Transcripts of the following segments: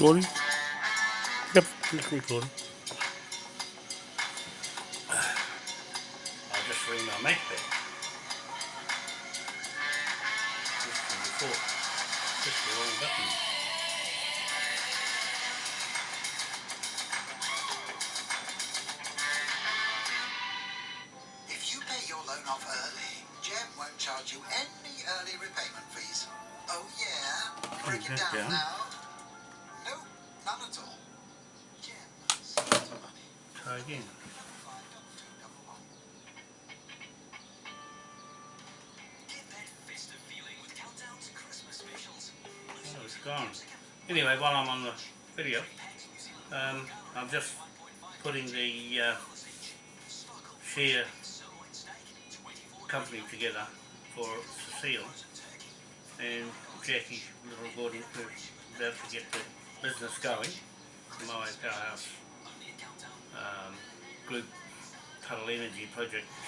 recording? Yep, it's recording.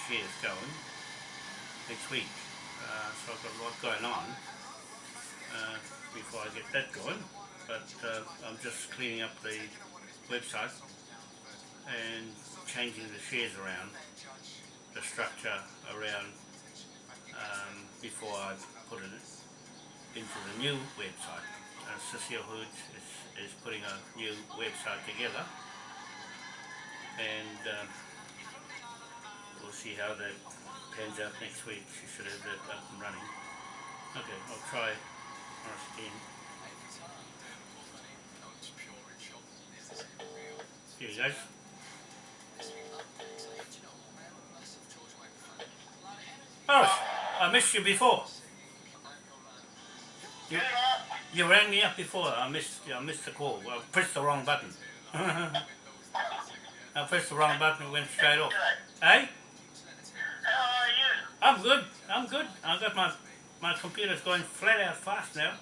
Shares going next week. Uh, so I've got a lot going on uh, before I get that going, but uh, I'm just cleaning up the website and changing the shares around, the structure around um, before I put it into the new website. Uh, Cecile Hood is, is putting a new website together and um, we'll see how that pans out next week. She should have that up and running. Okay, I'll try once again. Here you guys. Oh, I missed you before. You, you rang me up before. I missed. I missed the call. I pressed the wrong button. I pressed the wrong button and went straight off. Hey, How are you? I'm good. I'm good. I've got my my computer's going flat out fast now.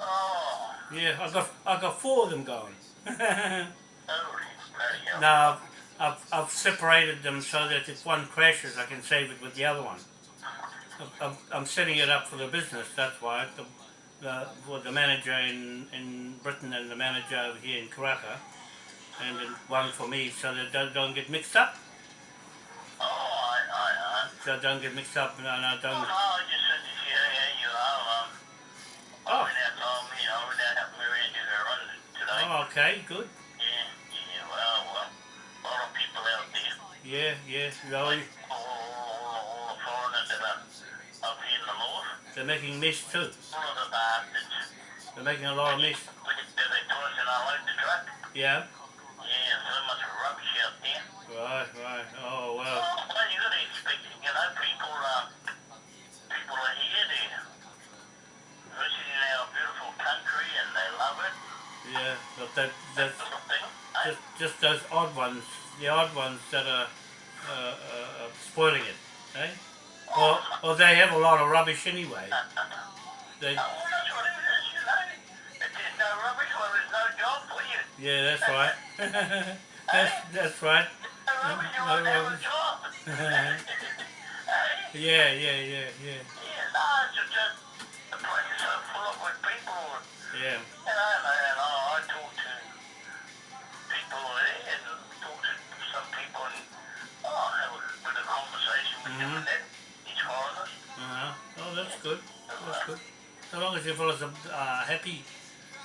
Oh, Yeah, I got I got four of them going. holy bloody hell. now I've, I've separated them so that if one crashes, I can save it with the other one. I'm- I'm, I'm setting it up for the business. That's why the, the for the manager in in Britain and the manager over here in Karaka, and one for me, so that they don't get mixed up. Oh, I, I, I. So I don't get mixed up, and I Oh, don't. no, I just said to you, yeah, you are. Um, I Oh. told me, I went out helping Maria do her run today. Oh, okay, good. Yeah, yeah, well, well, a lot of people out there. Yeah, yeah. No, All, all, all, the foreigners that are up here in the north. they're making mess too. All of the bastards. They're making a lot of mess. That, they twice and I load the truck. Yeah. Right, right. Oh well. Well, you gotta expect, you know, people, uh, people are here, they're visiting our beautiful country and they love it, Yeah, but that that's sort of thing. eh? just just those odd ones, the odd ones that are uh, uh, uh, spoiling it, eh? Or or they have a lot of rubbish anyway. They, Oh, well, that's what it is, you know. If there's no rubbish, well, there's no job for you. yeah, that's right. That's that's right. No No won't have a rubbish. job. Yeah, yeah, yeah, yeah, Yeah, no, it's just, the place is so full up with people. yeah. And I, and I, I talk to people there and talk to some people and oh, have a bit of conversation with them Mhm. and that. It's foreigners. Uh huh. Oh, that's good. That's good. So long as you fellas are uh, happy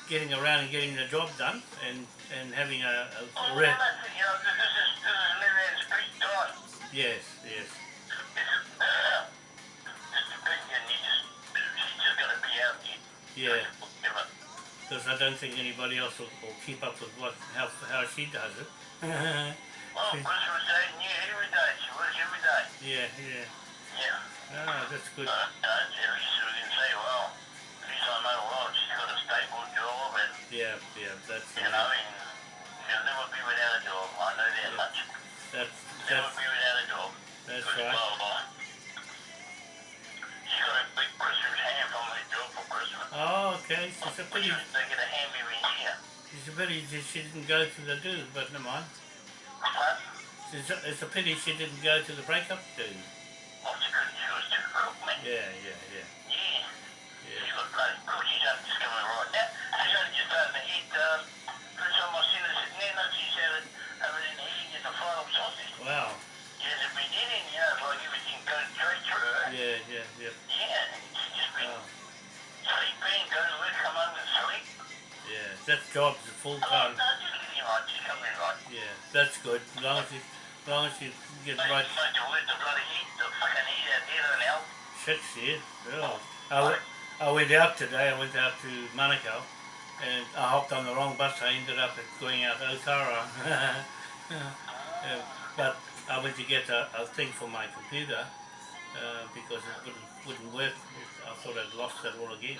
getting around and getting the job done and and having a, a, Oh, a well, that's it, you know, this is, this is living in time. yes, yes. Uh, this is big and you just, she's just gonna be out here. Yeah. Because I don't think anybody else will, will keep up with what how, how she does it. Well, Christmas Day, yeah, every day. She works every day. yeah, yeah. Yeah. Ah, that's good. Uh, you know, at least we can say, well, at least I know, well, she's got a stable job Yeah, yeah. That's You know, uh, and she'll never be without a job. I know that much. that's Never that's be without a job. that's right. well, she got a big Christmas ham from her job for Christmas. Oh, okay. It's a pity. They get a ham every year. It's a pity she didn't go to the do, but never mind. But, It's a, it's a pity she didn't go to the breakup do. oh, she couldn't, she was too cook, man. Yeah, yeah, yeah, Yeah. yeah. She got bloody cook. She's just coming right now. She's only just starting to eat, um, that job's full Oh, time. no, just get him right, just come in right. Yeah, that's good. As long as you, as long as you get right mate, the word, the bloody heat, the fucking heat out there now. shit here. Oh. I, went, I went out today. I went out to Manukau, and I hopped on the wrong bus. I ended up going out to Otara. Uh, but I went to get a, a thing for my computer uh, because it wouldn't, wouldn't work. I thought I'd lost it all again.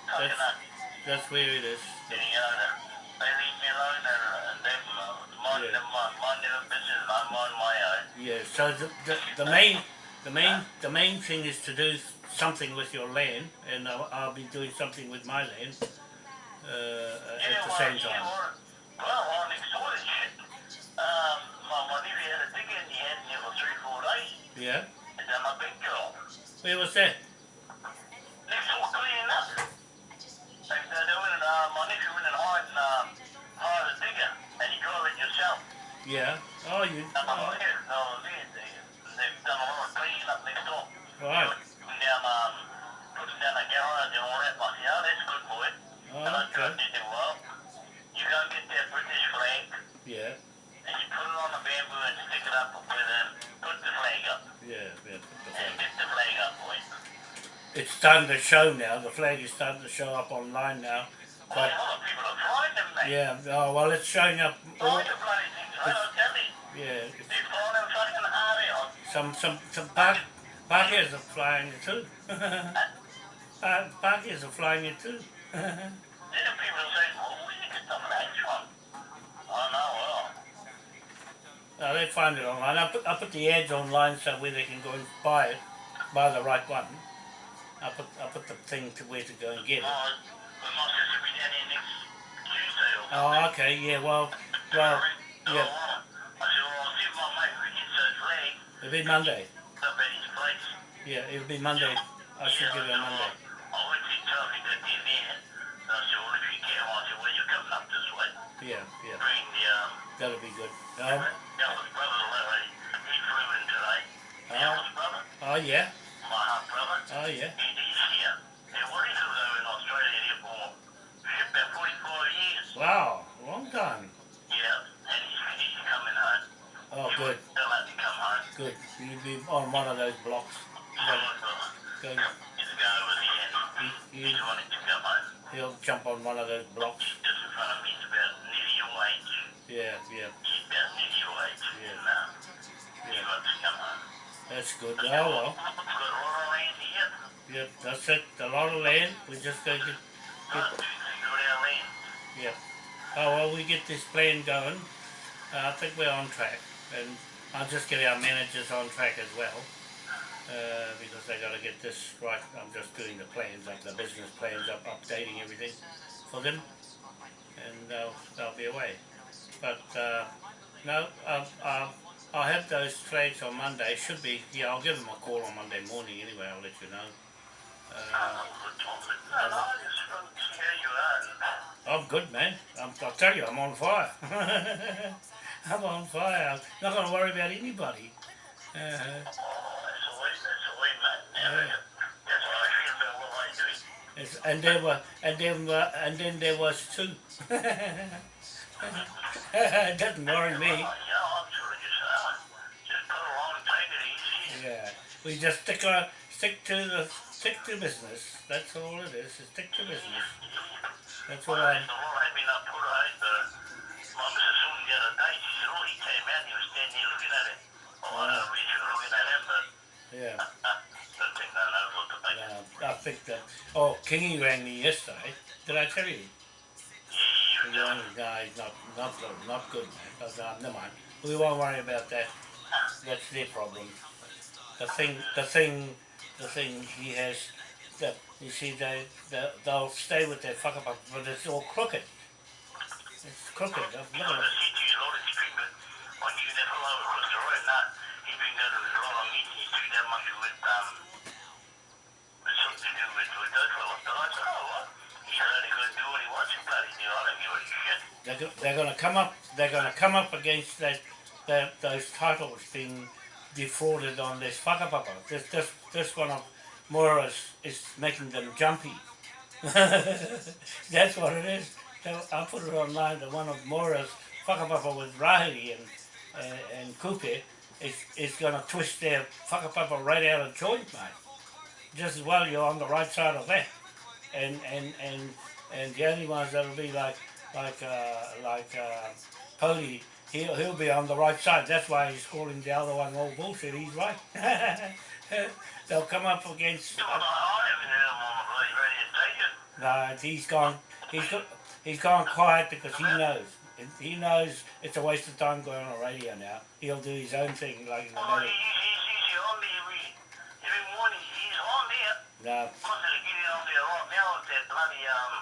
That's that's where it is. You know, they leave me alone and, and them mind, Yeah. them, mind, mind their business and I mind my own. Yeah. So the, the the main the main the main thing is to do something with your land, and I'll, I'll be doing something with my land uh, at the same time. yeah, well, well, next and all that. I said, oh, boy. And I Oh, okay. you go get that British flag Yeah. and you put it on the bamboo and stick it up with them. Put the flag up. Yeah. Yeah. put the And flag. get the flag up, boy. It's starting to show now. The flag is starting to show up online now. Well, But a lot of people are mate. yeah. Oh well, it's showing up. All, Flying the bloody things, I don't tell you. yeah. it's- They're them fucking hard. Some some some park parkies are flying it too. uh, parkies are flying it too. Then people say, well, where you get the flags from? Oh, no, well. They find it online. I put I put the ads online so where they can go and buy it, buy the right one. I put I put the thing to where to go and get it. Oh, but my sister be down here next Tuesday or Oh, okay, yeah. Well, well, yeah. I said, I'll see my mate who gets It'll be Monday. up at his place. Yeah, it'll be Monday. I should give it a Monday. I went to tell him that they're there. And I said, well, if you can, I said, well, you're coming up this way. Yeah, yeah. Bring the, um, That'll be good. Um, Dallas brother, Larry, he flew in Oh, good, good. You'll be on one of those blocks. Dallas brother, Go, he's a guy over there and he, he's he, wanting to come home. he'll jump on one of those blocks. Just in front of me, about nearly your age. Yeah, yeah, He's about nearly your age. Yeah. And, yeah. wants to come home. That's good. Oh well. Got. Yep, that's it. A lot of land. We're just go get. No, two things land. Yeah. Oh well, we get this plan going. Uh, I think we're on track, and I'll just get our managers on track as well. Uh, because they got to get this right. I'm just doing the plans, like the business plans, up, updating everything for them, and they'll they'll be away. But uh, no, uh, uh, I'll have those flags on Monday. Should be. Yeah, I'll give them a call on Monday morning anyway. I'll let you know. Uh, good topic. No, no, I just want to see how you are. I'm good, man. I'm, I'll tell you, I'm on fire. I'm on fire. Not going to worry about anybody. Uh, Oh, that's the way, that's the way, man. Yeah, Yeah. That's how I feel about what I do. it's, and there were, and then, were, and then there was two. it doesn't worry me. Yeah, I'm sort of just, uh, just put along and take it easy. Yeah, we just stick our, stick to the, stick to business. That's all it is. stick to business. That's all Well, I. oh. Oh, Yeah. think I think that. Oh, Kingy rang me yesterday. Did I tell you? The young guy, not not good, not good, man. Uh, never mind. We won't worry about that. That's their problem. The thing, the thing, the thing he has. That you see, they, they they'll stay with their fuck but it's all crooked. Crooked. Look You at know, it. the city, a lot of these people, once you fellow across the road, now, he's been going to lot of meetings, he's doing that much with, um, with something to do with, with those fellows. But I said, oh, what? He's only going to do what he wants to bloody. I don't give a shit. They're, go- they're going to come up. They're going to come up against that, that those titles being defrauded on this whakapapa. This this this one of Moira's is making them jumpy. That's what it is. So I put it online. The one of Moira's whakapapa with Rahiri and and, and Kupe is is going to twist their whakapapa right out of joint, mate. Just as well you're on the right side of that and and and and the only ones that'll be like like uh, like uh, Pody, he'll he'll be on the right side. That's why he's calling the other one all bullshit. He's right. They'll come up against. Well, I, I haven't heard him on the bloody radio station. No, he's gone. He's got. He's gone quiet because he knows. He knows it's a waste of time going on the radio now. He'll do his own thing like in the Oh, he's, he's, he's on there every, every morning. He's on there. No, I'm going to get on there right now with that bloody, um,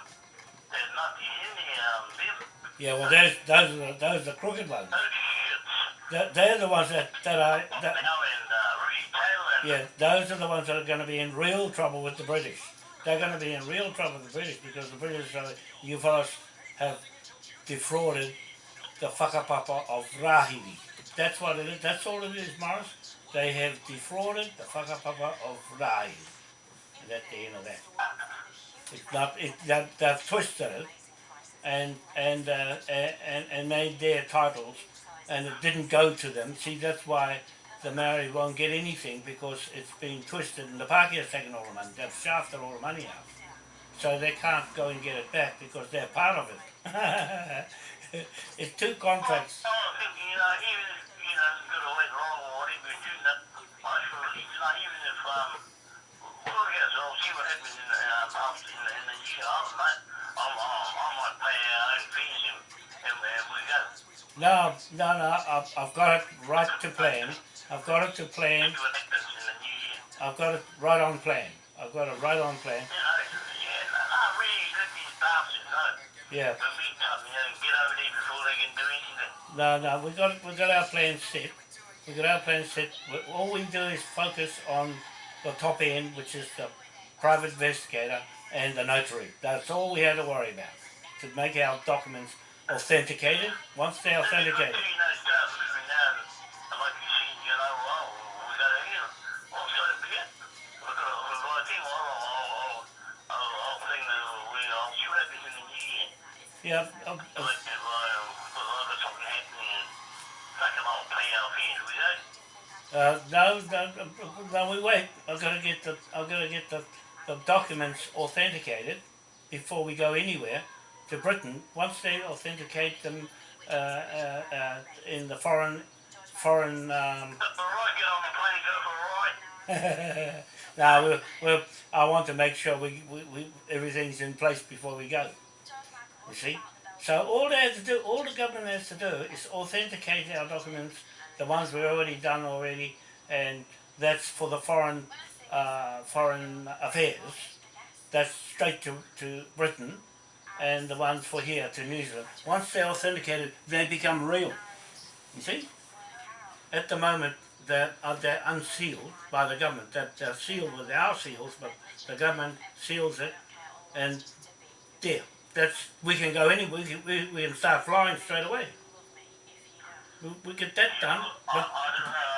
that nutty in there, um, them. yeah. Well, those those are the, those are the crooked ones. They're, they're the ones that that are. That, uh, Rudy Taylor and Yeah, those are the ones that are going to be in real trouble with the British. They're going to be in real trouble with the British because the British, are, you fellas, have defrauded the whakapapa of Rahiri. That's what it is. That's all it is, Morris. They have defrauded the whakapapa of Rahiri. And that's the end of that. It's not. It, that, they've twisted it and and, uh, and and made their titles, and it didn't go to them. See, that's why the Maori won't get anything because it's been twisted, and the Pākehā's taken all the money. They've shafted all the money out, so they can't go and get it back because they're part of it. it's two contracts. I was thinking, you know, even if, you know, it's went wrong or whatever you're doing that, I least, you know, even if, um, well, yes, I'll see what happens in the, uh, in the, in the year after, mate. I'm, I'm, I might pay our own fees and, and, and we go. No, no, no. I've, I've got it right to plan. I've got it to plan. I've got it right on plan. I've got it right on plan. Yeah. No, no, we got we got our plan set. We got our plan set. All we do is focus on the top end, which is the private investigator and the notary. That's all we had to worry about to make our documents authenticated. Once they're authenticated, yeah. Like, uh, no, no, no, no, we wait. I've got to get the I've got to get the, the documents authenticated before we go anywhere to Britain. Once they authenticate them uh, uh, uh, in the foreign foreign. Um, right, get on the plane, go for a ride. no, we we I want to make sure we, we, we everything's in place before we go. You see, so all they have to do, all the government has to do, is authenticate our documents, the ones we've already done already, and that's for the foreign uh, foreign affairs. That's straight to, to Britain, and the ones for here to New Zealand. Once they're authenticated, they become real. You see, at the moment they're, uh, they're unsealed by the government. That they're sealed with our seals, but the government seals it, and there. That's we can go anywhere. We can, we, we can start flying straight away. We, we get that done, I, but I don't know,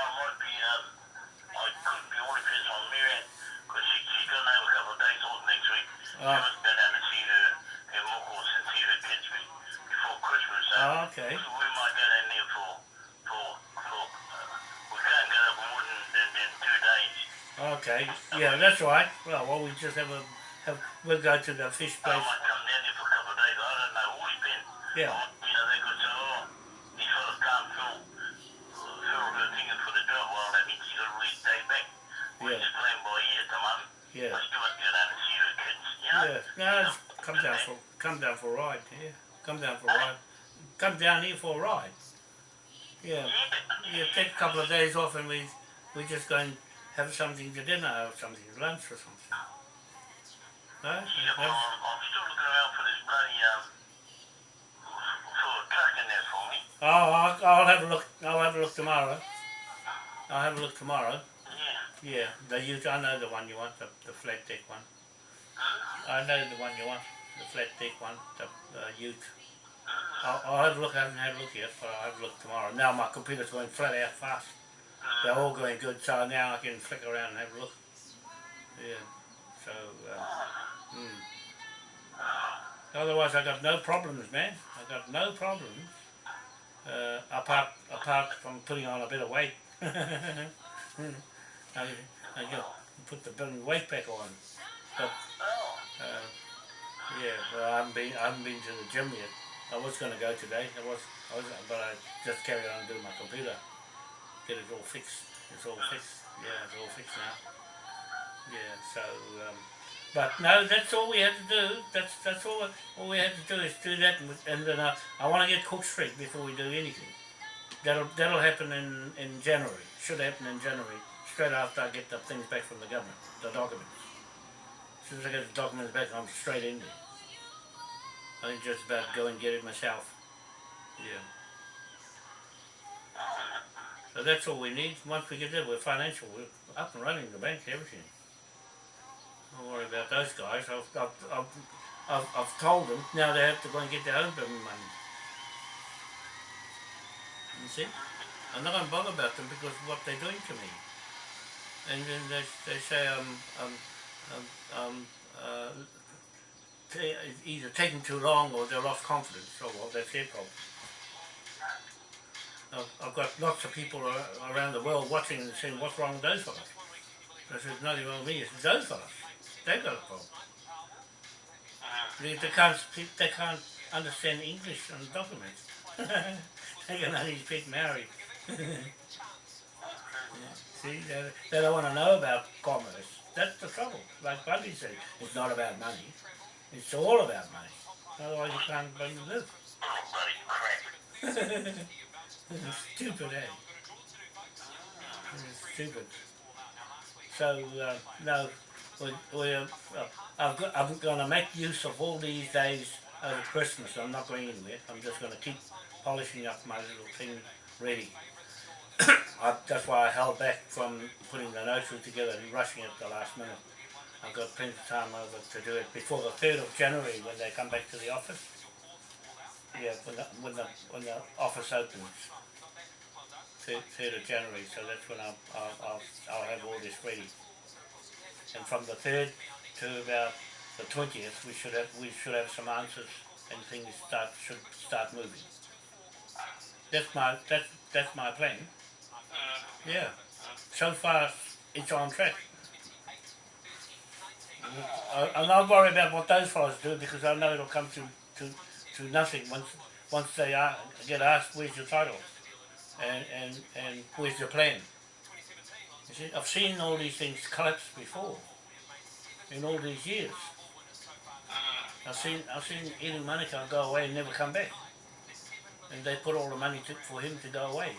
okay, yeah, that's right. Well, well, we just have a have we'll go to the fish I place. might come down there for a couple of days, I don't know, all depends. Yeah. You know, they could say, oh, these fellas can't fill, fill the thing for the job, well, that means you got to back. We're Yeah. just playing by ear at the moment. Yeah, I still have to go down and see the kids, you know? yeah. No, come down for come down for a ride. Yeah, come down for a ride. Come down here for a ride. Yeah, yeah. Take a couple of days off, and we we just go and have something for dinner or something, for lunch or something. No? Yeah, well, I'm, I'm still looking around for this bloody, um, for a Oh, I'll, I'll have a look. I'll have a look tomorrow. I'll have a look tomorrow. Yeah. Yeah, the ute. I know the one you want, the, the flat deck one. I know the one you want, the flat deck one, the uh, ute. I'll, I'll have a look. I haven't had a look yet, but I'll have a look tomorrow. Now my computer's going flat out fast. They're all going good, so now I can flick around and have a look. Yeah. So. Uh, hmm. Otherwise, I've got no problems, man. I've got no problems. Uh, apart apart from putting on a bit of weight. I, I got put the weight back on. But uh, yeah, well, I haven't been I haven't been to the gym yet. I was going to go today. I was I was, but I just carried on doing my computer. Get it all fixed. It's all fixed. Yeah, it's all fixed now. Yeah, so. Um, but no, that's all we had to do. That's that's all. All we had to do is do that, and, then uh, I want to get Cook Street before we do anything. That'll that'll happen in in January. Should happen in January, straight after I get the things back from the government, the documents. As soon as I get the documents back, I'm straight in there. I think just about go and get it myself. Yeah. So that's all we need. Once we get there, we're financial. We're up and running, the bank, everything. Don't worry about those guys. I've, I've, I've, I've, I've told them now they have to go and get their own money. You see? I'm not going to bother about them because of what they're doing to me. And then they, they say um, um, um, um, uh, either taking too long or they're lost confidence. Oh well, that's their problem. I've, I've got lots of people around the world watching and saying, what's wrong with those fellas? I said, nothing wrong with me, it's those fellas. They've got a problem. They, they can't speak, they can't understand English on documents. they can only speak Maori. Yeah. See, they, they don't want to know about commerce. That's the trouble. Like Buddy said, it's not about money. It's all about money. Otherwise you can't live. Bloody crap. Stupid, eh? Stupid. So, uh, no, we, we, uh, I've got, I'm going to make use of all these days over Christmas. I'm not going anywhere. I'm just going to keep polishing up my little thing ready. I, that's why I held back from putting the notary together and rushing it at the last minute. I've got plenty of time over to do it before the 3rd of January when they come back to the office. Yeah, when the, when the, when the office opens. 3rd, 3rd of January, so that's when I'll, I'll, I'll, I'll have all this ready. And from the 3rd to about the 20th, we should have, we should have some answers and things start, should start moving. That's my, that's, that's my plan. Yeah. So far, it's on track. I, I'm not worried about what those fellows do because I know it'll come to, to, to nothing once once they are, get asked where's your title and, and, and where's your plan. See, I've seen all these things collapse before in all these years. I've seen I've seen Ian Monica go away and never come back. And they put all the money to, for him to go away.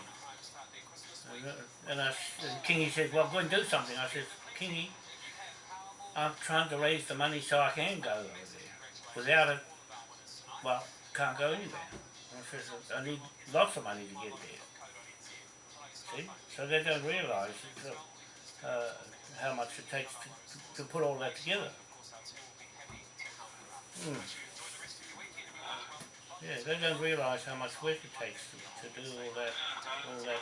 And, uh, I, and Kingy said, well, go and do something. I said, Kingy, I'm trying to raise the money so I can go over there. Without it, well, can't go anywhere. I said, I need lots of money to get there. See? So they don't realise uh, how much it takes to, to put all that together. Hmm. Yeah, they don't realise how much work it takes to, to do all that, all that,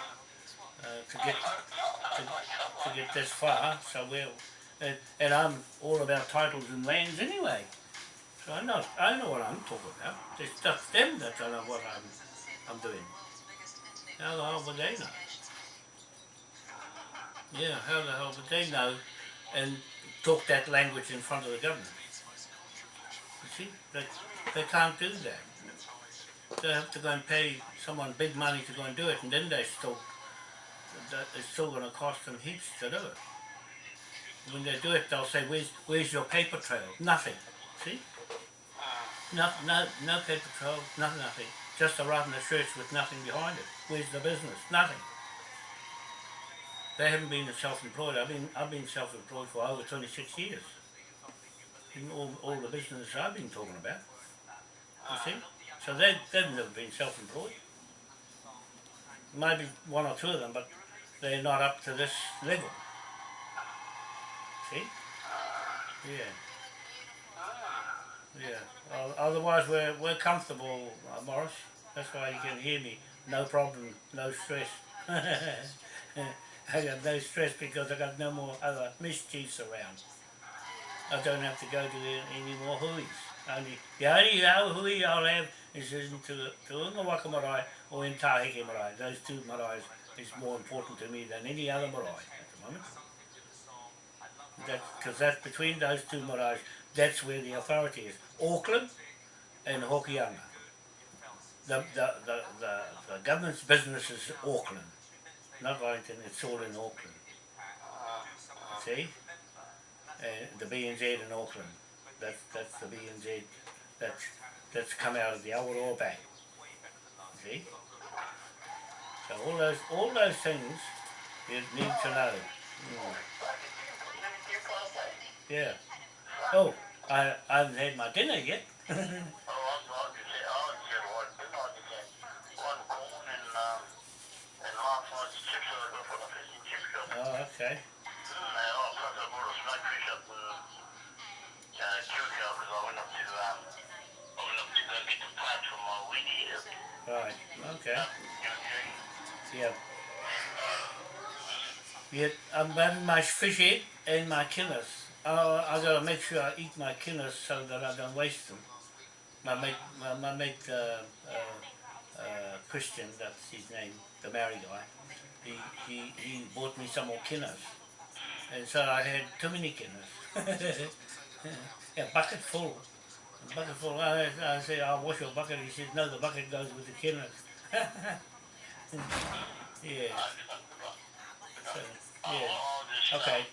uh, to get to, to get this far. So we're, and, and I'm all about titles and lands anyway. So I know I know what I'm talking about. It's just them that don't know what I'm I'm doing. How the hell would they know? Yeah, how the hell would they know and talk that language in front of the government? You see, they, they can't do that. They have to go and pay someone big money to go and do it, and then they still, it's still going to cost them heaps to do it. When they do it, they'll say, "Where's where's your paper trail?" Nothing. See? No, no, no paper trail, nothing, nothing. Just a rotten church with nothing behind it. Where's the business? Nothing. They haven't been self-employed. I've been, I've been self-employed for over 26 years. In all, all the business I've been talking about. You see? So they, they've never been self-employed. maybe one or two of them, but they're not up to this level. See? Yeah. Yeah. Otherwise, we're we're comfortable, uh, Morris. That's why you can hear me. No problem, no stress. I got no stress because I got no more other mischiefs around. I don't have to go to any more huis. Only the only other hui I'll have is in to to marae or in Taheke marae. Those two maraes is more important to me than any other marae at the moment. Because that's between those two maraes, that's where the authority is. Auckland and Hokianga. The, the, the, the, the government's business is Auckland, not Wellington, it's all in Auckland. See? Uh, the BNZ in Auckland, that's, that's the BNZ, that's, that's come out of the Awaroa Bank. See? So all those, all those things you need to know. Mm. Yeah. Oh, I, I haven't had my dinner yet. Oh, I I just had, I just had one, didn't I? Just had one corn and, um, and last night's chips that I got from the fish and chip shop. Oh, okay. And oh, I I to, I my. Okay. Yeah. Yeah, I'm having my fish head and my killers. Uh, I gotta make sure I eat my killers so that I don't waste them. My mate, my, my mate, uh, uh, uh, Christian, that's his name, the Maori guy. He, he, he bought me some more killers. And so I had too many killers. a bucket full. A bucket full. I, I said, I'll wash your bucket. He said, no, the bucket goes with the killers. yeah. So, yeah. Okay.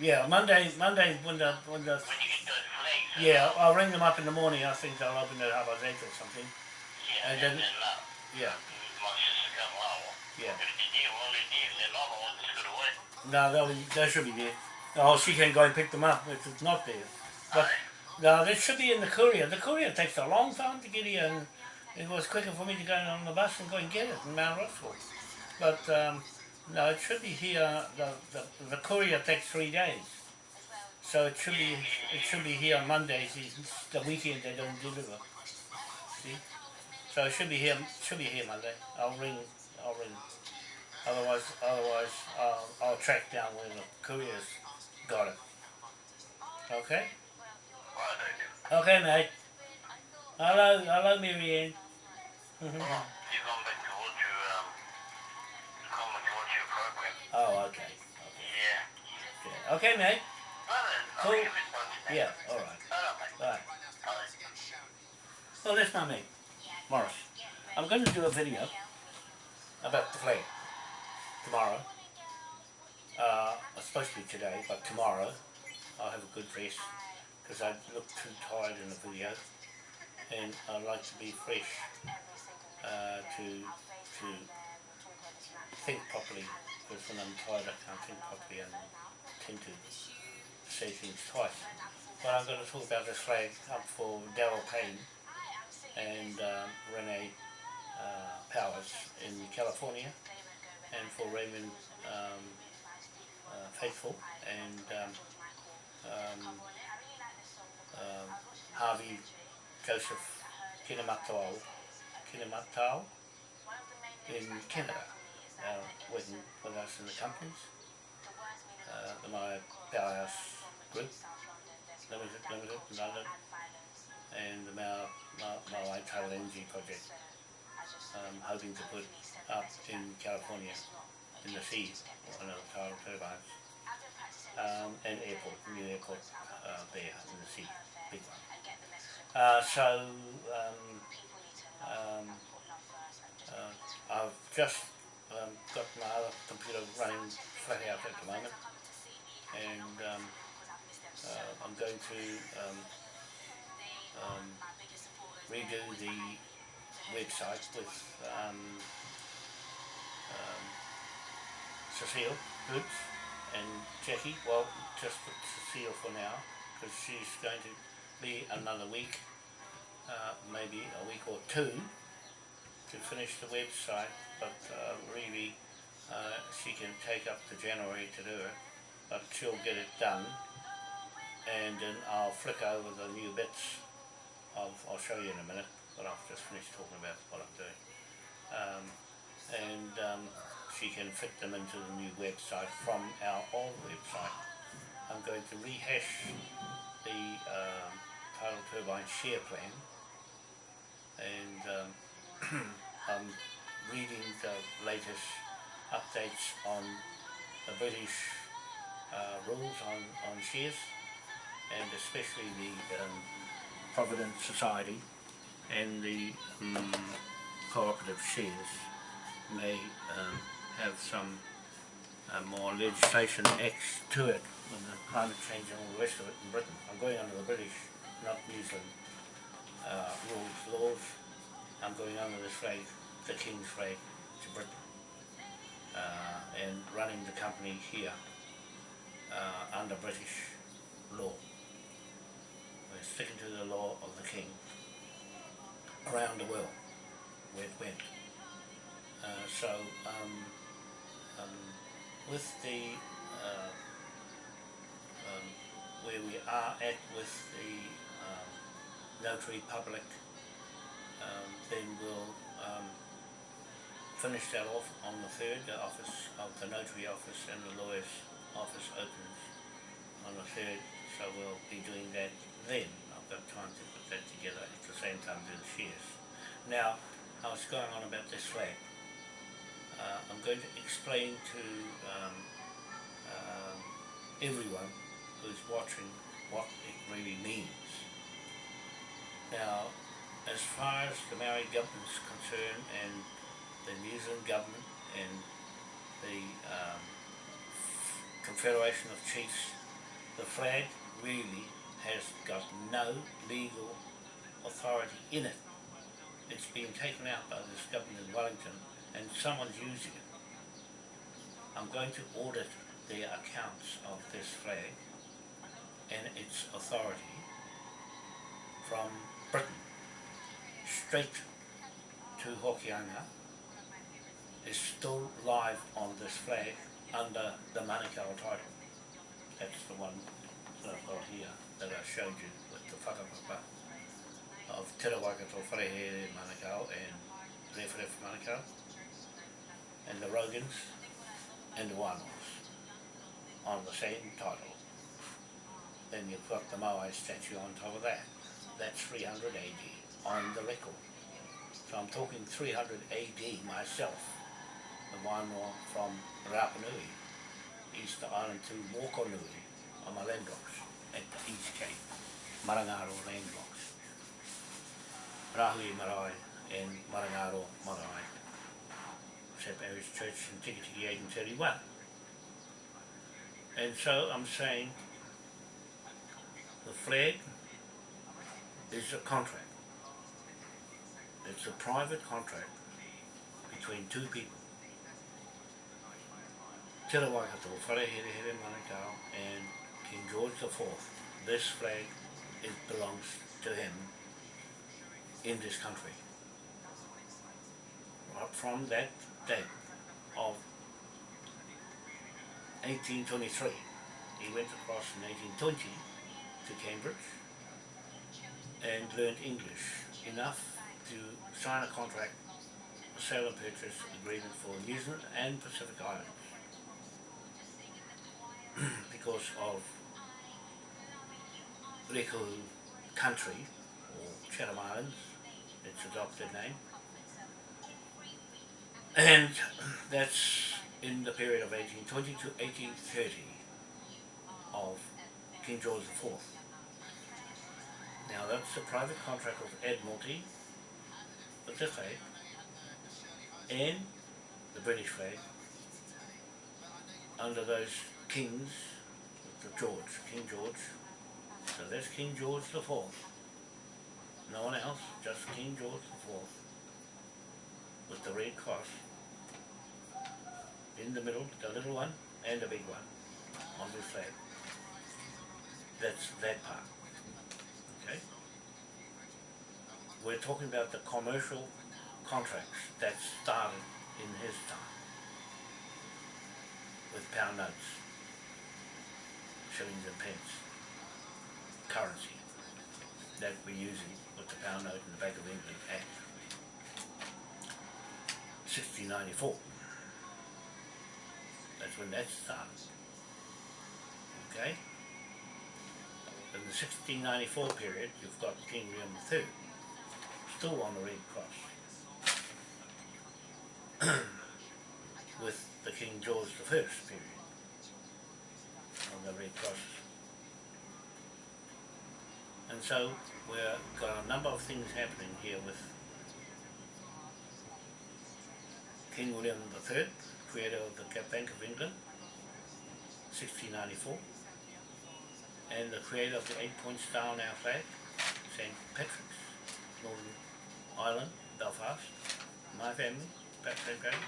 Yeah, Monday, Monday when the when the when you get those flags. Yeah, I'll ring them up in the morning. I think they'll open at half past eight or something. Yeah, and then- Yeah, my sister come along. yeah. If it's near, well, it's near, then I'm the one that's gonna wait. No, they'll be, they should be there. Oh, she can go and pick them up if it's not there. But no, they should be in the courier. The courier takes a long time to get here, and it was quicker for me to go on the bus and go and get it in Mount Roskill. But um, no, it should be here. The, the the courier takes three days, so it should be it should be here on Mondays. It's the weekend they don't deliver. See, so it should be here. Should be here Monday. I'll ring. I'll ring. Otherwise, otherwise, I'll, I'll track down where the couriers got it. Okay. Right, I do. Okay, mate. Hello, hello, Marianne. You come back to watch your, um, you come back to watch your program. oh, okay. Yeah. okay. Okay, mate. Well, then, I'll Cool. Yeah, all right. Alright. Bye. Alright. Well, that's my mate, Morris. I'm going to do a video about the flag tomorrow. Uh, it's supposed to be today, but tomorrow I'll have a good rest because I look too tired in the video, and I like to be fresh uh, to to think properly. Because when I'm tired, I can't think properly and tend to say things twice. But I'm going to talk about this flag up for Daryl Payne and um, Renee uh, Powers in California, and for Raymond um, uh, Faithful and um, um, um, Harvey Joseph Kinamatau, Kinamatau in Canada, uh, working with us in the companies, uh, my Powerhouse Group, Limited, Limited, London, and the Mau Mau Maui Tidal Energy Project. Um, hoping to put up in California, in the sea, of the tidal turbines, um, and airport, new airport uh, there in the sea, big one. Uh, so um, um, uh, I've just um, got my other computer running flat out at the moment, and um, uh, I'm going to um, um, redo the website with um, um, Cecile Boots and Jackie. Well, just Cecile for now, because she's going to be another week, uh, maybe a week or two to finish the website, but uh, really uh, she can take up to January to do it, but she'll get it done and then I'll flick over the new bits of, I'll show you in a minute, but I've just finished talking about what I'm doing. Um, and um, she can fit them into the new website from our old website. I'm going to rehash the um, tidal turbine share plan and um, I'm reading the latest updates on the British uh, rules on, on shares and especially the um, Provident Society and the um, cooperative shares may um, have some uh, more legislation acts to it when the climate change and all the rest of it in Britain. I'm going under the British, not New Zealand uh, rules, laws. I'm going under the flag, the King's flag, to Britain. Uh, and running the company here uh, under British law. Sticking to the law of the King around the world where it went. Uh, so um, um, with the uh, um, where we are at with the um, notary public, um, then we'll um, finish that off on the third. The office of the notary office and the lawyer's office opens on the third, so we'll be doing that then. I've got time to put that together at the same time do the shares. Now, I was going on about this flag. Uh, I'm going to explain to um, um, everyone who's watching what it really means. Now, as far as the Maori government is concerned and the New Zealand government and the um, Confederation of Chiefs, the flag really has got no legal authority in it. It's been taken out by this government in Wellington and someone's using it. I'm going to audit the accounts of this flag and its authority from Britain straight to Hokianga is still live on this flag under the Manukau title. That's the one that I've got here that I showed you with the whakapapa of Te Rawaikato Wharehere Manukau and Rewharewha Manukau and the Rogans and the Wānoas on the same title. Then you've got the Moai statue on top of that. That's 300 AD on the record. So I'm talking 300 AD myself, the Wānoa from Rapa Nui, Easter Island to Mokonui on my land at the East Cape, Marangaro land blocks. Rahui Marae and Marangaro Marae. St. Mary's Church in Tikitiki 1831. And so I'm saying the flag is a contract. It's a private contract between two people. Te Rawakato, Wharehere Manukau and King George IV. This flag it belongs to him in this country. From that date of 1823, he went across in 1820 to Cambridge and learned English enough to sign a contract, a sale and purchase agreement for New Zealand and Pacific Islands because of Rēkohu country, or Chatham Islands, its adopted name. And that's in the period of 1820 to 1830 of King George IV. Now that's a private contract of Admiralty, with the flag, and the British flag, under those kings, the George, King George. So that's King George the Fourth. No one else, just King George Fourth, with the red cross in the middle, the little one and the big one on the flag. That's that part. Okay? we're talking about the commercial contracts that started in his time with pound notes, shillings and pence, currency that we're using with the pound note in the Bank of England Act 1694. That's when that started. Okay? In the 1694 period, you've got King William III, still on the Red Cross, with the King George I period on the Red Cross. And so we've got a number of things happening here with King William III, creator of the Bank of England, 1694, and the creator of the eight-point star on our flag, St. Patrick's, Northern Ireland, Belfast, my family, Patrick Graham,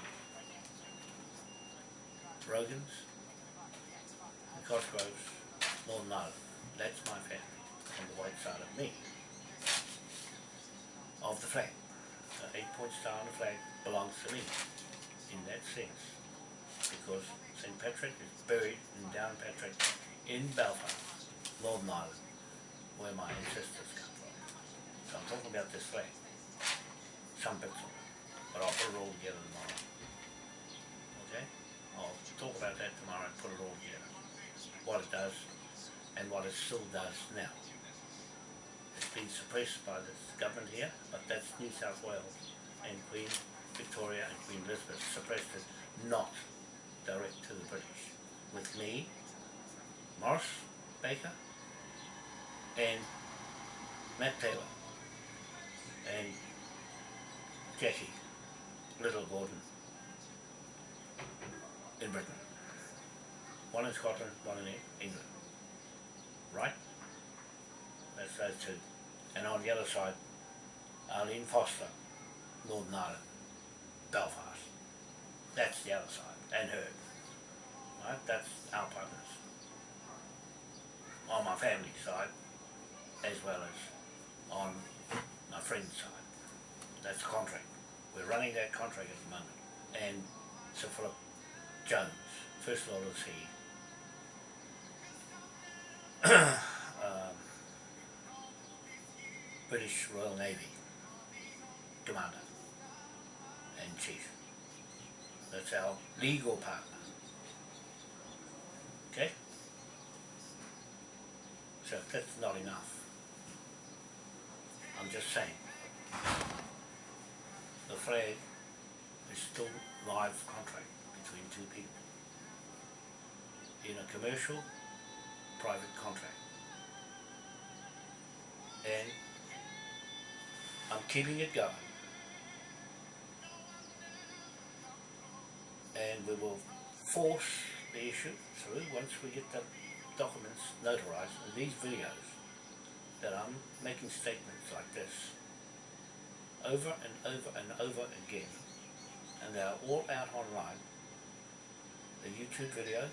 Rogans, and Cosgroves, Northern Ireland. That's my family, on the white side of me, of the flag. The eight-point star on the flag belongs to me, in that sense, because St. Patrick is buried in Downpatrick in Belfast, Northern Ireland, where my ancestors come from. So I'm talking about this flag, some bits of it, but I'll put it all together tomorrow. Okay? I'll talk about that tomorrow and put it all together, what it does and what it still does now. Been suppressed by the government here, but that's New South Wales and Queen Victoria and Queen Elizabeth suppressed it, not direct to the British. With me, Morris Baker, and Matt Taylor, and Jackie Little Gordon in Britain. One in Scotland, one in England. Right? That's those two. And on the other side, Arlene Foster, Northern Ireland, Belfast. That's the other side, and her. Right? That's our partners. On my family side, as well as on my friend's side. That's the contract. We're running that contract at the moment. And Sir Philip Jones, First Lord of the Sea, British Royal Navy Commander and Chief. That's our legal partner. Okay? So that's not enough. I'm just saying. The flag is still live contract between two people in a commercial private contract. And I'm keeping it going. And we will force the issue through once we get the documents notarized and these videos that I'm making statements like this over and over and over again. And they are all out online. The YouTube videos.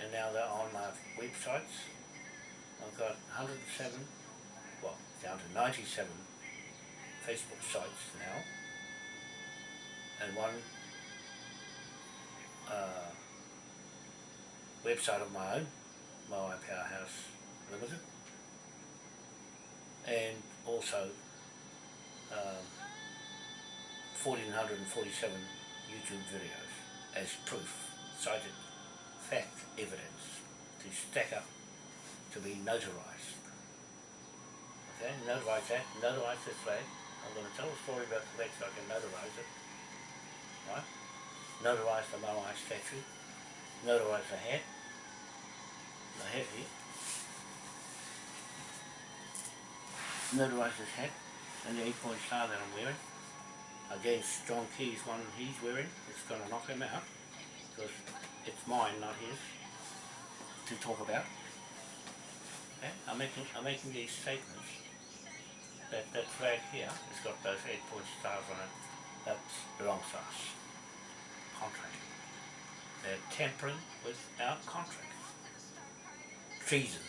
And now they're on my websites. I've got 107 well down to 97 Facebook sites now and one uh, website of my own, Moai Powerhouse Limited, and also um, 1447 YouTube videos as proof, cited fact evidence to stack up to be notarized. Okay, notarize that, notarize this flag. I'm going to tell a story about the flag so I can notarize it. Right? Notarize the Moai statue, notarize the hat, the hat here. Notarize this hat and the eight point star that I'm wearing against John Key's one he's wearing. It's going to knock him out because it's mine, not his, to talk about. Okay? I'm making I'm making these statements. That that flag here it's got those eight point stars on it. That belongs to us. Contract. They're tampering with our contract. Treason.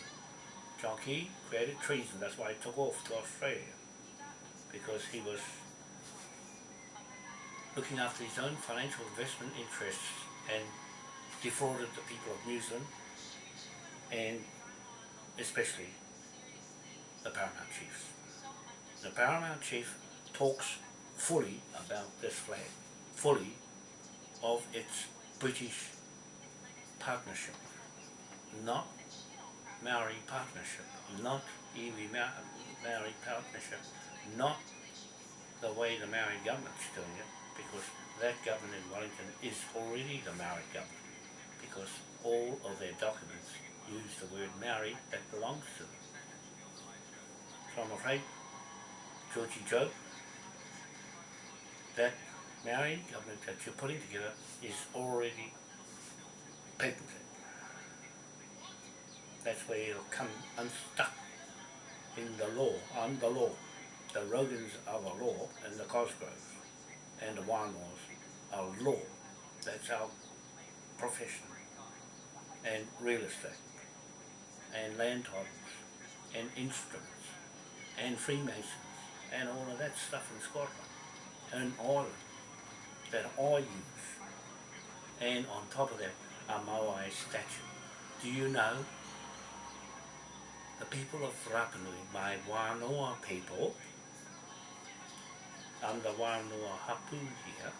John Key created treason. That's why he took off to Australia. because he was looking after his own financial investment interests and defrauded the people of New Zealand and especially the Paramount Chiefs. The Paramount Chief talks fully about this flag, fully of its British partnership, not Maori partnership, not iwi Ma- Maori partnership, not the way the Maori government's doing it, because that government in Wellington is already the Maori government, because all of their documents use the word Maori that belongs to them. So I'm afraid, Georgie Joe, that Maori government that you're putting together is already patented. That's where it'll come unstuck in the law, on the law. The Rogans are the law and the Cosgroves and the Wānoas are law. That's our profession. And real estate and land titles and instruments and Freemasons and all of that stuff in Scotland and Ireland that I use. And on top of that, a Moai statue. Do you know the people of Rapanui, my Wānoa people, I'm the Wānoa hapu here,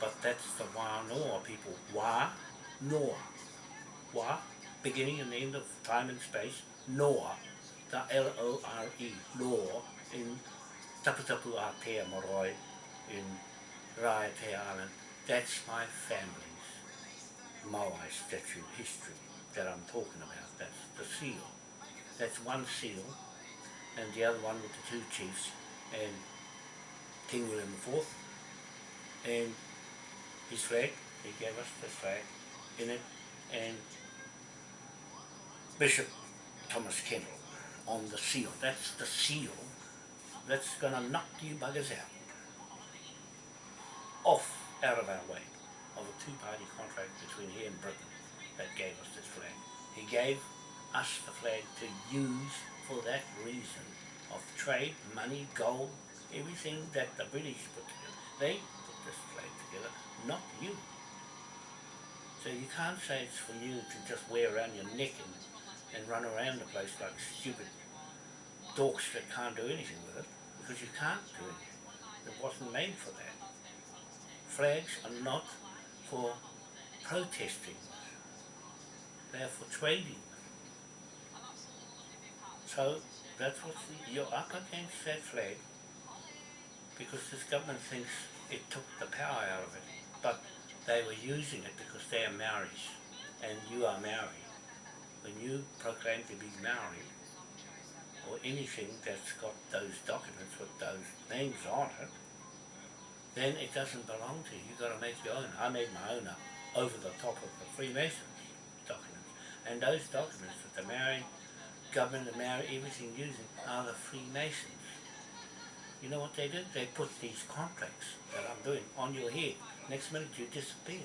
but that's the Wānoa people, Wā, Noa, Wā, beginning and end of time and space, Noa, the L-O-R-E, Noa, in Taputapu Moroi, in Raiatea Island, that's my family's Moai statue history that I'm talking about. That's the seal. That's one seal, and the other one with the two chiefs, and King William IV, and his flag, he gave us the flag in it, and Bishop Thomas Kendall on the seal. That's the seal that's gonna knock you buggers out. Off, out of our way, of a two-party contract between he and Britain that gave us this flag. He gave us the flag to use for that reason of trade, money, gold, everything that the British put together. They put this flag together, not you. So you can't say it's for you to just wear around your neck and, and run around the place like stupid dorks that can't do anything with it, because you can't do anything. It wasn't made for that. Flags are not for protesting. They are for trading. So that's what you're up against that flag because this government thinks it took the power out of it, but they were using it because they are Maoris and you are Maori. When you proclaim to be Maori, or anything that's got those documents with those names on it, then it doesn't belong to you. You've got to make your own. I made my own up over the top of the Freemasons documents. And those documents that the Maori government, the Maori, everything using are the Freemasons. You know what they did? They put these contracts that I'm doing on your head. Next minute you disappear.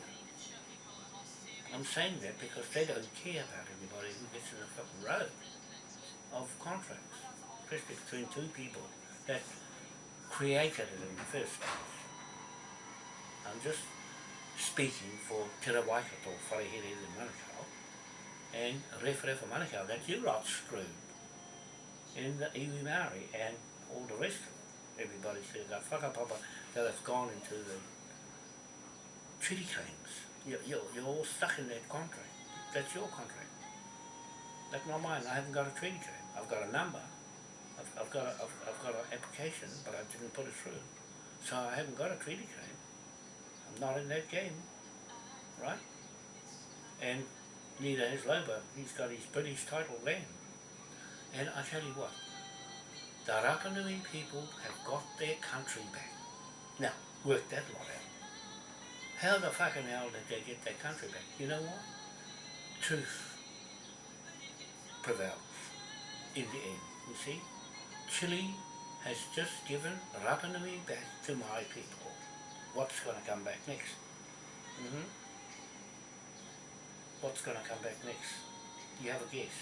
I'm saying that because they don't care about anybody who gets in the fucking road of contracts, especially between two people that created it in the first place. I'm just speaking for Te Rawaikato, Wharehere in Manukau, and Rewharewha Manukau, that you lot screwed in the iwi Maori and all the rest of it. Everybody says that whakapapa that have gone into the treaty claims. You're, you're, you're all stuck in that contract. That's your contract. That's not mine. I haven't got a treaty claim. I've got a number. I've, I've got a, I've, I've got an application, but I didn't put it through. So I haven't got a treaty claim. I'm not in that game, right? And neither has Loba. He's got his British title land. And I tell you what, the Rapanui people have got their country back. Now, work that lot out. How the fucking hell did they get their country back? You know what? Truth prevails in the end, you see. Chile has just given Rapanui back to my people. What's going to come back next? hmm What's going to come back next? You have a guess.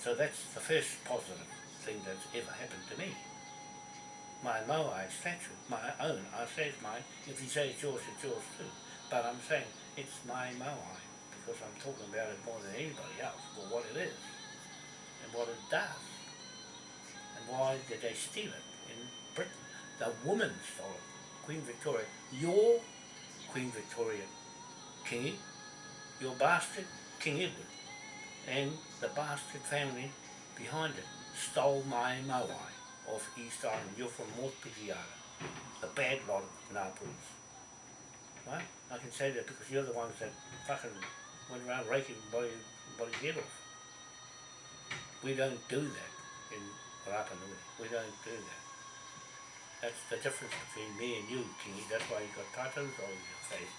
So that's the first positive thing that's ever happened to me. My Moai statue, my own, I say it's mine, if you say it's yours, it's yours too. But I'm saying it's my Moai, because I'm talking about it more than anybody else, for what it is, and what it does. And why did they steal it in Britain? The woman stole it, Queen Victoria, your Queen Victoria Kingy, your bastard King Edward, and the bastard family behind it stole my Moai off East Island. You're from North Pitiara, the bad lot of Ngāpuhis. Right? I can say that because you're the ones that fucking went around raking body, body's head off. We don't do that in Rapa Nui. We don't do that. That's the difference between me and you, Kingy. That's why you've got tattoos all over your face.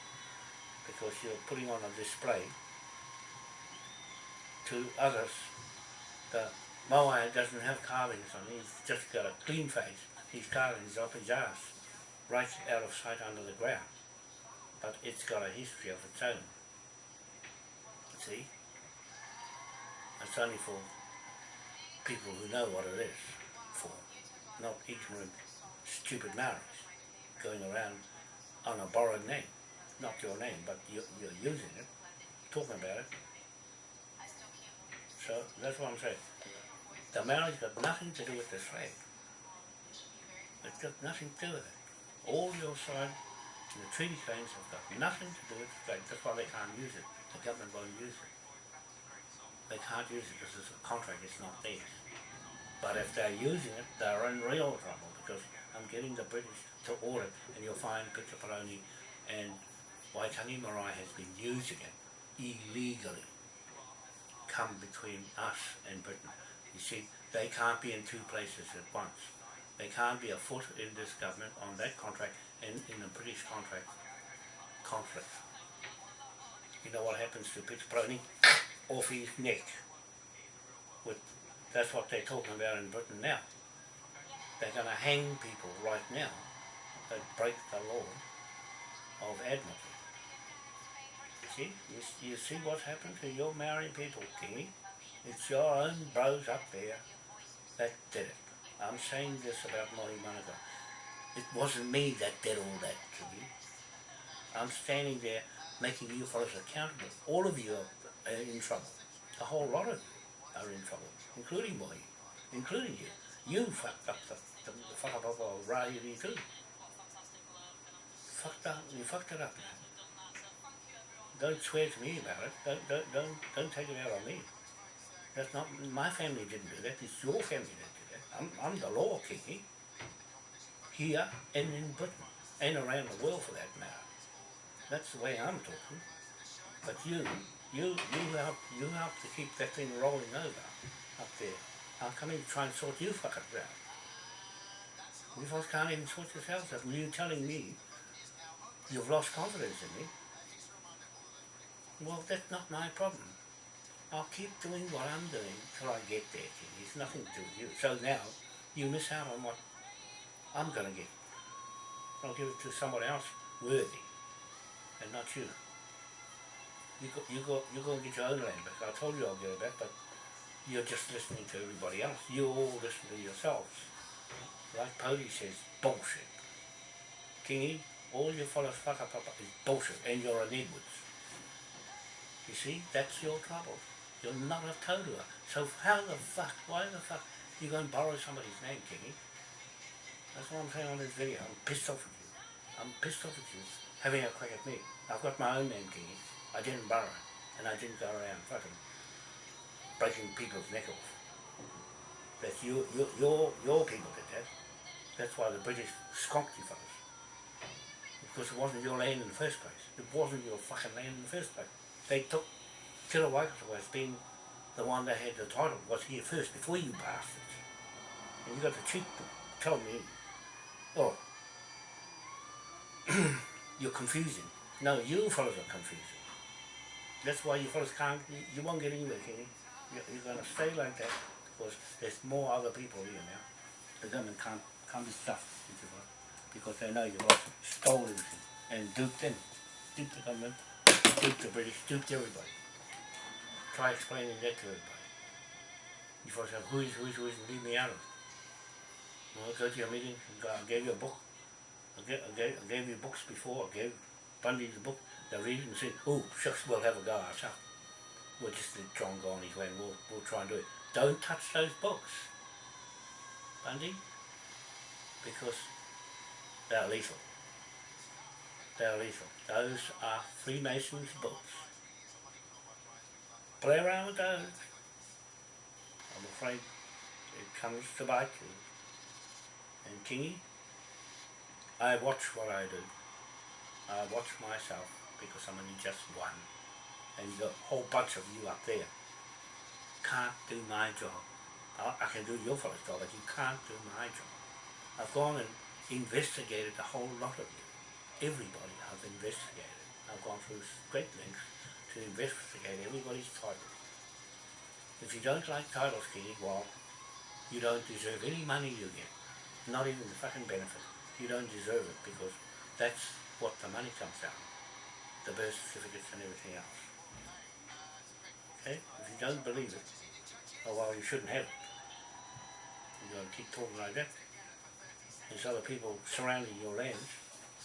Because you're putting on a display to others. The Moai doesn't have carvings on. He's just got a clean face. His carvings up his ass, right out of sight under the ground. But it's got a history of its own. See? It's only for people who know what it is for, not ignorant, stupid Maoris going around on a borrowed name. Not your name, but you're, you're using it, talking about it. So that's what I'm saying. The Maoris got nothing to do with this flag. It's got nothing to do with it. All your side the treaty claims have got nothing to do with the flag. That's why they can't use it. The government won't use it. They can't use it because it's a contract, it's not theirs. But if they're using it, they're in real trouble because I'm getting the British to order and you'll find Peter and Waitangi Marae has been using it illegally come between us and Britain. You see, they can't be in two places at once. They can't be a foot in this government on that contract and in the British contract conflict. You know what happens to Peter Peroni? Off his neck. With, that's what they're talking about in Britain now. They're going to hang people right now that break the law of Admiralty. See, you, you see what's happened to your Maori people, Kingy? It's your own bros up there that did it. I'm saying this about Molly Monaco. It wasn't me that did all that, to you. I'm standing there making you fellows accountable. All of you are uh, in trouble. A whole lot of you are in trouble, including Molly, including you. You fucked up the, the, the fuck up of Rayuri too. Fucked up, you fucked it up. Don't swear to me about it. Don't, don't, don't, don't take it out on me. That's not, my family didn't do that. It's your family that did that. I'm, I'm the law king here and in Britain and around the world for that matter. That's the way I'm talking. But you, you, you help, you help to keep that thing rolling over up there. How come you try and sort you fuckers out? You folks can't even sort yourselves out. You telling me you've lost confidence in me. Well, that's not my problem. I'll keep doing what I'm doing till I get there. It's nothing to do with you. So now, you miss out on what I'm going to get. I'll give it to someone else worthy, and not you. You go, you go, you go and get your own land back. I told you I'll get it back, but you're just listening to everybody else. You all listen to yourselves. Like Pody says, bullshit. Kingy, all you fellas fuck up, up is bullshit, and you're an Edwards. You see, that's your trouble. You're not a Tautua. So how the fuck, why the fuck, you go and borrow somebody's name, Kingy? That's what I'm saying on this video. I'm pissed off at you. I'm pissed off at you having a crack at me. I've got my own name, Kingy. I didn't borrow and I didn't go around fucking breaking people's neck off. That's you, you, your, your people did that. That's why the British skonked you fellas. Because it wasn't your land in the first place. It wasn't your fucking land in the first place. They took Kira Waikato as being the one that had the title, was here first, before you bastards. And you got the cheek to tell me, oh, you're confusing. No, you fellas are confusing. That's why you fellas can't, you, you won't get anywhere, can you? You're, going to stay like that because there's more other people here now. The government can't, can't be stuffed you, because they know you've also stole everything and duped them. Duped the government, duped the British, duped everybody. Try explaining that to everybody. You first have who's, who's, who's, and leave me out of it. Well, go to your meeting, I gave you a book. I gave, I gave, I gave you books before, I gave Bundy the book. They read and say, oh, shucks, we'll have a go ourselves. We'll just let John go on his way and we'll, we'll try and do it. Don't touch those books, Bundy, because they're lethal. They're lethal. Those are Freemasons books. Play around with those. I'm afraid it comes to bite you. And Kingy, I watch what I do. I watch myself because I'm only just one. And the whole bunch of you up there can't do my job. I, I can do your fellow's job, but you can't do my job. I've gone and investigated a whole lot of you. Everybody I've investigated. I've gone through great lengths to investigate everybody's titles. If you don't like titles, Kitty, well, you don't deserve any money you get. Not even the fucking benefit. You don't deserve it because that's what the money comes down. The birth certificates and everything else. Okay? If you don't believe it, oh well, you shouldn't have it. You're going to keep talking like that. There's other people surrounding your lands.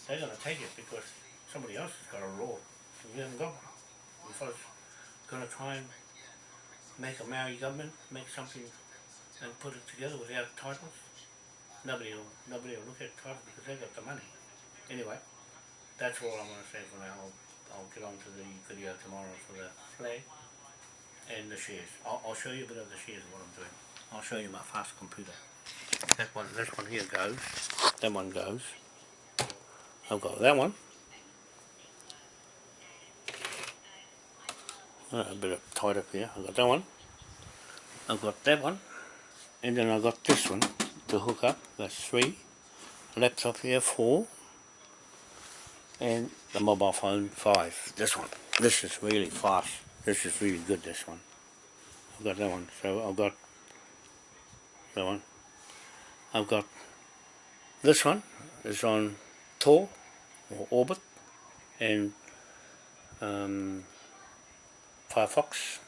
They're going to take it because somebody else has got a law you haven't got one. You fellas going to try and make a Maori government, make something and put it together without titles? Nobody will, nobody will look at titles because they've got the money. Anyway, that's all I'm to say for now. I'll, I'll get on to the video tomorrow for the flag and the shares. I'll, I'll show you a bit of the shares of what I'm doing. I'll show you my fast computer. That one, this one here goes. That one goes. I've got that one. A bit of tight up here. I've got that one. I've got that one. And then I've got this one to hook up. That's three. Laptop here, four. And the mobile phone, five. This one. This is really fast. This is really good, this one. I've got that one. So I've got that one. I've got this one It's on Tor or Orbit and um, Firefox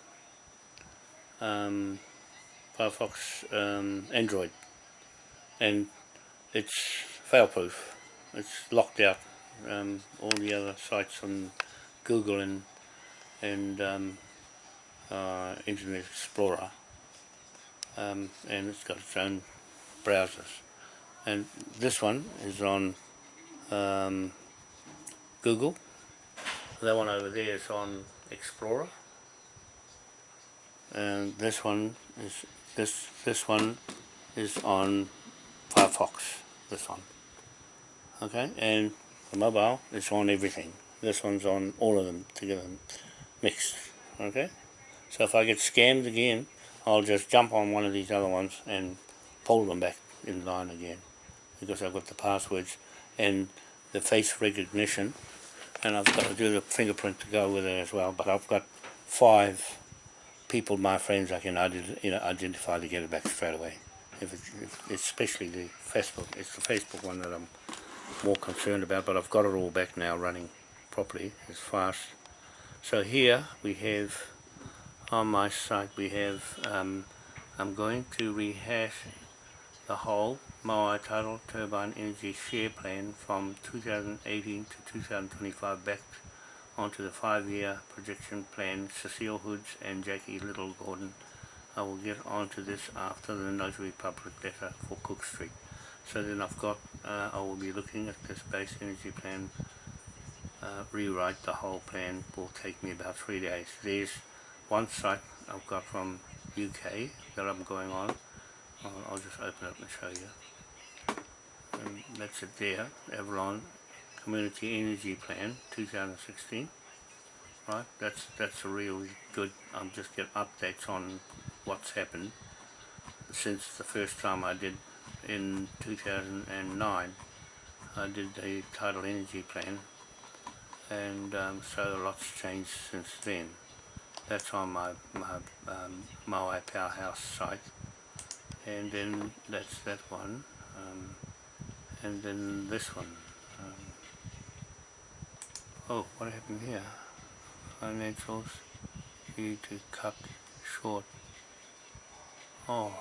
um, Firefox um, Android. And it's fail-proof. It's locked out um, all the other sites on Google and and um, uh, Internet Explorer. Um, and it's got its own browsers. And this one is on um, Google. That one over there is on Explorer and this one is this this one is on Firefox this one. Okay? And the mobile is on everything. This one's on all of them together mixed. Okay? So if I get scammed again I'll just jump on one of these other ones and pull them back in line again because I've got the passwords and the face recognition. And I've got to do the fingerprint to go with it as well but I've got five people, my friends, I can you know, identify to get it back straight away. If it's, if, especially the Facebook, it's the Facebook one that I'm more concerned about, but I've got it all back now running properly, as fast. So here we have, on my site we have, um, I'm going to rehash the whole Moai Tidal Turbine Energy Share Plan from 2018 to 2025 back onto the five-year projection plan, Cecile Hoods and Jackie Little Gordon. I will get onto this after the Notary Public letter for Cook Street. So then I've got, uh, I will be looking at this base energy plan, uh, rewrite the whole plan, will take me about three days. There's one site I've got from UK that I'm going on. I'll, just open it and show you. And that's it there, Avalon Community Energy Plan 2016 right? That's that's a really good I'm just getting updates on what's happened since the first time I did in 2009 I did the tidal energy plan. And um, so a lot's changed since then. That's on my, my um, Moai Powerhouse site. And then that's that one um, and then this one Oh, what happened here? Financials need to cut short. Oh.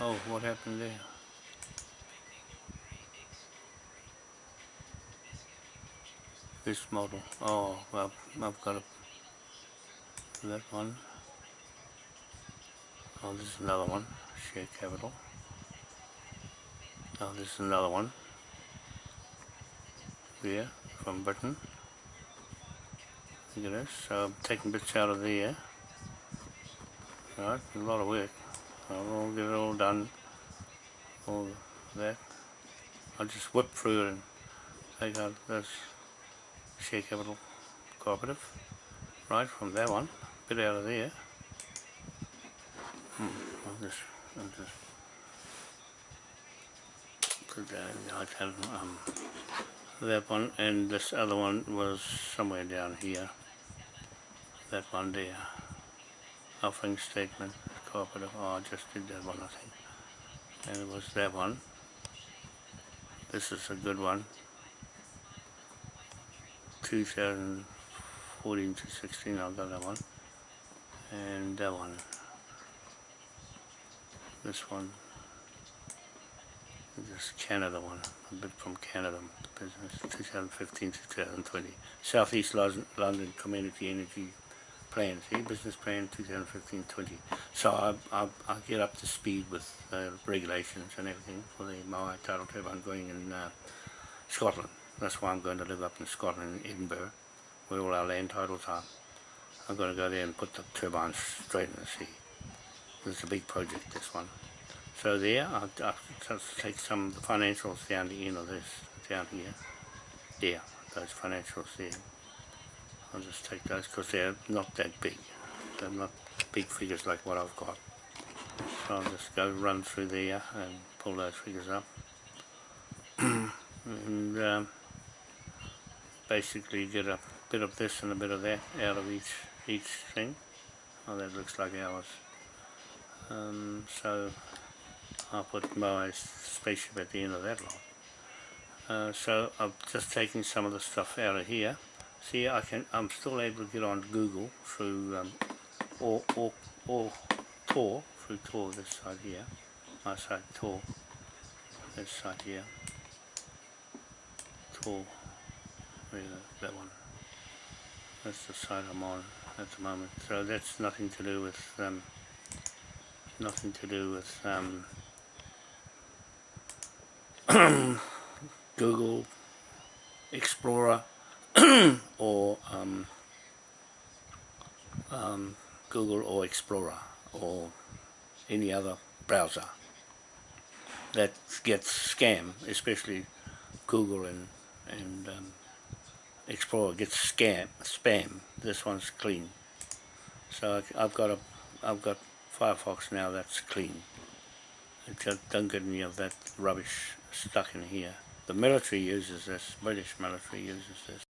Oh, what happened there? This model. Oh, well, I've got a, that one. Oh, this is another one. Share capital. Oh, this is another one. There, from Britain. Look at this. So I'm taking bits out of there. Right, a lot of work. I'll get it all done. All that. I'll just whip through it and take out this share capital cooperative. Right, from that one. Bit out of there. Hmm, I'll just, I'll just put that in. I can, um, that one and this other one was somewhere down here. That one there. Offering statement, cooperative. Oh, I just did that one, I think. And it was that one. This is a good one. 2014 to 16, I got that one. And that one. This one. This Canada one, a bit from Canada business, 2015 to 2020. Southeast London, Community Energy Plan, see, business plan 2015-20. So I, I, I get up to speed with uh, regulations and everything for the Moai tidal turbine going in uh, Scotland. That's why I'm going to live up in Scotland, in Edinburgh, where all our land titles are. I'm going to go there and put the turbines straight in the sea. It's a big project, this one. So there, I'll, I'll just take some of the financials down the end of this, down here. There, those financials there. I'll just take those because they're not that big. They're not big figures like what I've got. So I'll just go run through there and pull those figures up. and um, basically get a bit of this and a bit of that out of each each thing. Oh, that looks like ours. Um, so I'll put my spaceship at the end of that lot. Uh, so I'm just taking some of the stuff out of here. See, I can. I'm still able to get on Google through um, or or or Tor through Tor this side here. My side Tor. This side here. Tor. That one? That's the side I'm on at the moment. So that's nothing to do with um, nothing to do with um, Google Explorer or um, um, Google or Explorer or any other browser that gets scam, especially Google and and um, Explorer gets scam spam. This one's clean, so I've got a I've got Firefox now that's clean. Don't get any of that rubbish stuck in here. The military uses this, British military uses this.